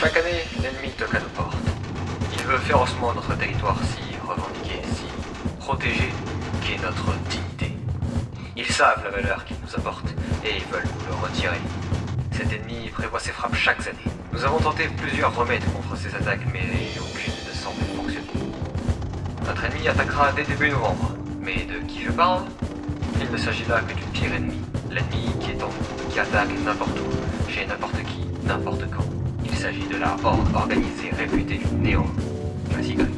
Chaque année, l'ennemi toque à nos portes. Il veut férocement notre territoire si revendiqué, si protégé, qu'est notre dignité. Ils savent la valeur qu'ils nous apportent et ils veulent nous le retirer. Cet ennemi prévoit ses frappes chaque année. Nous avons tenté plusieurs remèdes contre ces attaques, mais aucune ne semble fonctionner. Notre ennemi attaquera dès début novembre. Mais de qui je parle? Il ne s'agit là que d'une pire ennemie. L'ennemi qui est en qui attaque n'importe où, chez n'importe qui, n'importe quand. Il s'agit de la horde organisée réputée du néo, classique grec.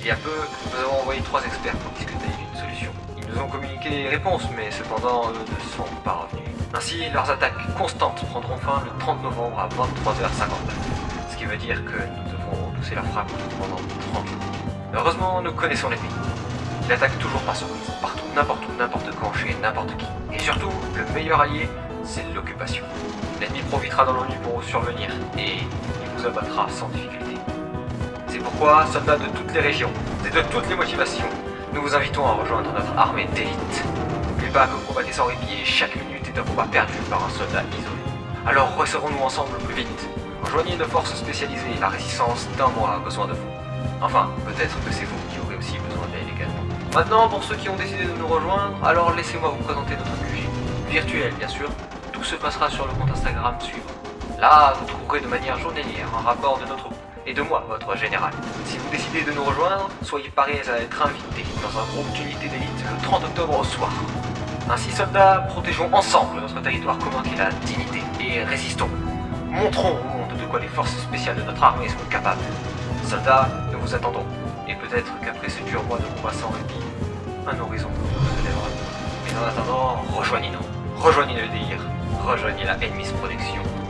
Il y a peu, nous avons envoyé trois experts pour discuter d'une solution. Ils nous ont communiqué les réponses, mais cependant, eux ne sont pas revenus. Ainsi, leurs attaques constantes prendront fin le 30 novembre à 23h59. Ce qui veut dire que nous devrons repousser la frappe pendant 30 jours. Heureusement, nous connaissons l'ennemi. Il attaque toujours par surprise, partout, n'importe où, n'importe quand, chez n'importe qui. Et surtout, le meilleur allié, c'est l'occupation. L'ennemi profitera dans l'ennui pour vous survenir, et il vous abattra sans difficulté. C'est pourquoi, soldats de toutes les régions, et de toutes les motivations, nous vous invitons à rejoindre notre armée d'élite. N'oubliez pas que vous combattez sans répit et chaque minute est un combat perdu par un soldat isolé. Alors resserrons-nous ensemble plus vite. Rejoignez nos forces spécialisées, la résistance d'un mois a besoin de vous. Enfin, peut-être que c'est vous qui aurez aussi besoin d'elle également. Maintenant, pour ceux qui ont décidé de nous rejoindre, alors laissez-moi vous présenter notre QG. Virtuel, bien sûr. Tout se passera sur le compte Instagram suivant. Là, vous trouverez de manière journalière un rapport de notre groupe et de moi, votre général. Si vous décidez de nous rejoindre, soyez parés à être invités dans un groupe d'unités d'élite le 30 octobre au soir. Ainsi, soldats, protégeons ensemble notre territoire commun qui est la dignité et résistons. Montrons au monde de quoi les forces spéciales de notre armée sont capables. Soldats, nous vous attendons. Et peut-être qu'après ce dur mois de combat sans répit, un horizon se lèvera. Mais en attendant, rejoignez-nous. Rejoignez le délire. Rejoignez la Enemies Protection.